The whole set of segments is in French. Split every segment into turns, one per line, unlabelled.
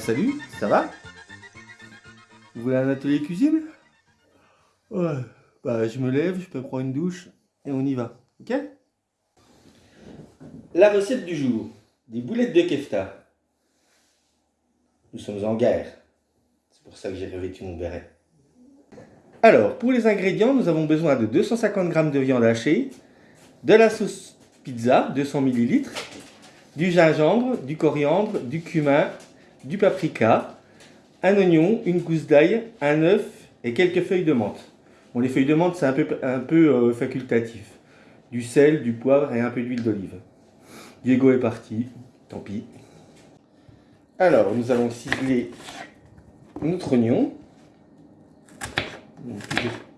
Salut, ça va? Vous voulez un atelier cuisine? Bah je me lève, je peux prendre une douche et on y va, ok? La recette du jour, des boulettes de kefta. Nous sommes en guerre, c'est pour ça que j'ai revêtu mon béret. Alors, pour les ingrédients, nous avons besoin de 250 g de viande hachée, de la sauce pizza, 200 ml, du gingembre, du coriandre, du cumin, du paprika, un oignon, une gousse d'ail, un œuf et quelques feuilles de menthe. Bon, les feuilles de menthe, c'est un peu, euh, facultatif. Du sel, du poivre et un peu d'huile d'olive. Diego est parti, tant pis. Alors, nous allons ciseler notre oignon.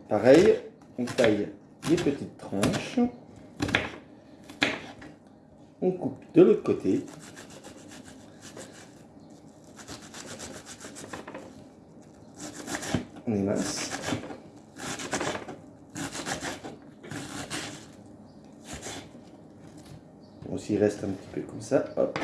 pareil, on taille des petites tranches. On coupe de l'autre côté. On émince. Bon, s'il reste un petit peu comme ça, hop.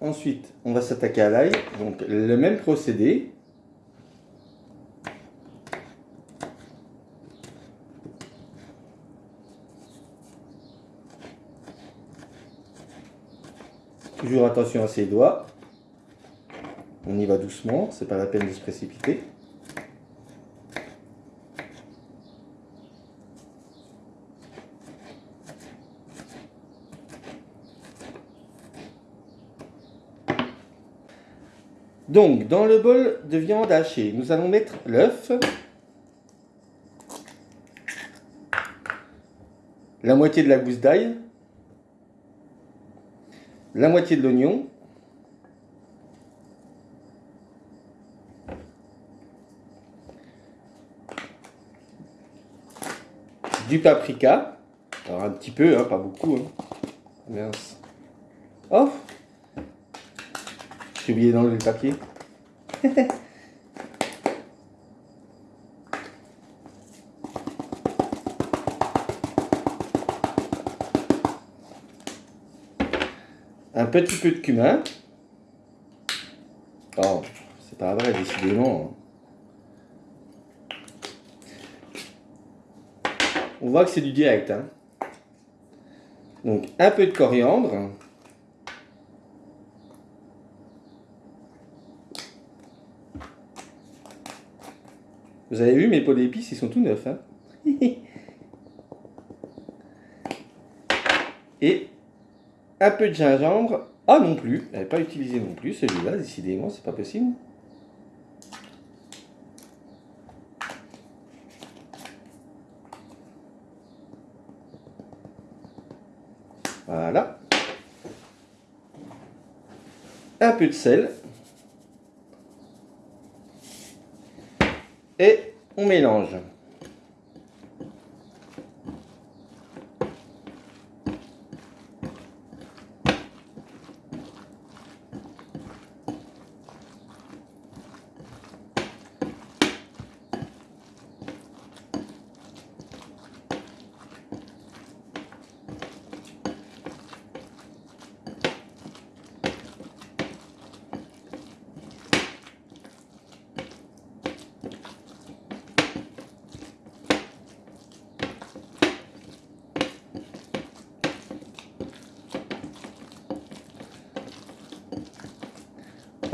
Ensuite, on va s'attaquer à l'ail. Donc, le même procédé. Toujours attention à ses doigts. On y va doucement, c'est pas la peine de se précipiter. Donc, dans le bol de viande hachée, nous allons mettre l'œuf, la moitié de la gousse d'ail, la moitié de l'oignon, du paprika, un petit peu, hein, pas beaucoup. Hein. Oh j'ai oublié d'enlever le papier. Un petit peu de cumin. Oh, c'est pas vrai, décidément. On voit que c'est du direct. Hein. Donc, un peu de coriandre. Vous avez vu mes pots d'épices, ils sont tout neufs. Hein Et un peu de gingembre. Ah non plus, je n'avais pas utilisé non plus celui-là, décidément, c'est pas possible. Voilà. Un peu de sel. Et on mélange.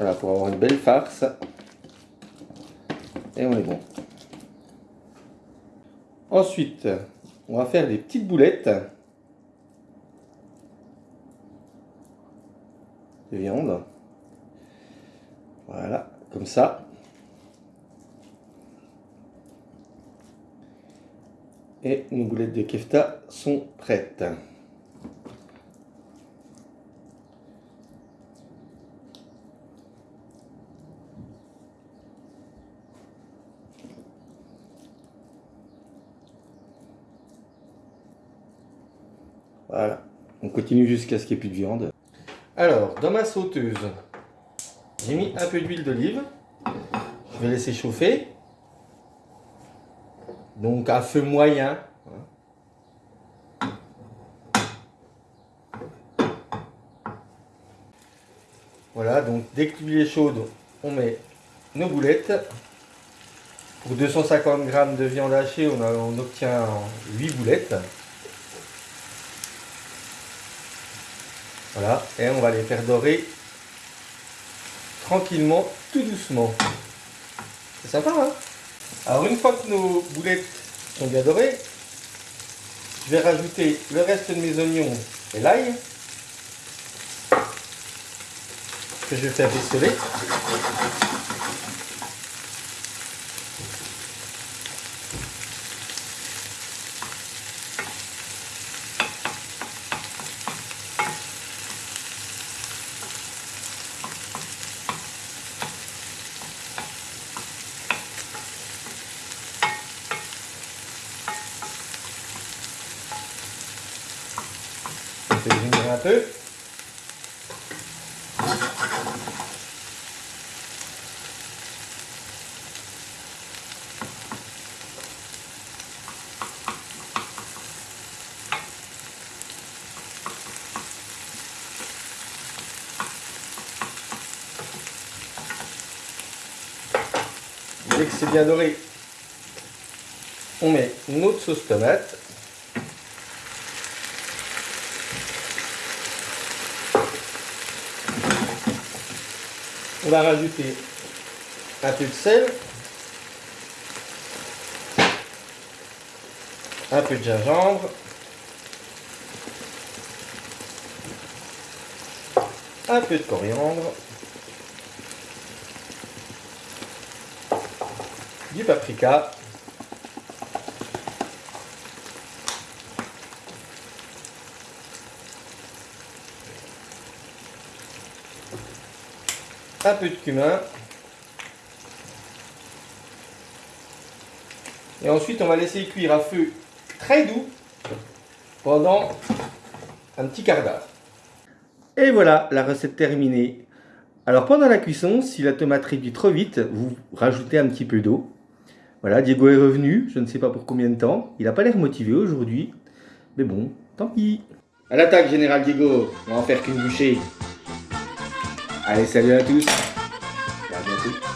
Voilà, pour avoir une belle farce. Et on est bon. Ensuite, on va faire des petites boulettes de viande. Voilà, comme ça. Et nos boulettes de kefta sont prêtes. Voilà. On continue jusqu'à ce qu'il n'y ait plus de viande. Alors, dans ma sauteuse, j'ai mis un peu d'huile d'olive. Je vais laisser chauffer. Donc à feu moyen. Voilà, donc dès que l'huile est chaude, on met nos boulettes. Pour 250 g de viande hachée, on, on obtient 8 boulettes. Voilà, et on va les faire dorer tranquillement, tout doucement. C'est sympa, hein? Alors une fois que nos boulettes sont bien dorées, je vais rajouter le reste de mes oignons et l'ail que je vais faire rissoler. un Dès que c'est bien doré, on met une autre sauce tomate. On va rajouter un peu de sel, un peu de gingembre, un peu de coriandre, du paprika, un peu de cumin. Et ensuite, on va laisser cuire à feu très doux pendant un petit quart d'heure. Et voilà, la recette terminée. Alors pendant la cuisson, si la tomate réduit trop vite, vous rajoutez un petit peu d'eau. Voilà, Diego est revenu, je ne sais pas pour combien de temps. Il n'a pas l'air motivé aujourd'hui. Mais bon, tant pis. À l'attaque, Général Diego. On va en faire qu'une bouchée. Allez, salut à tous. à bientôt.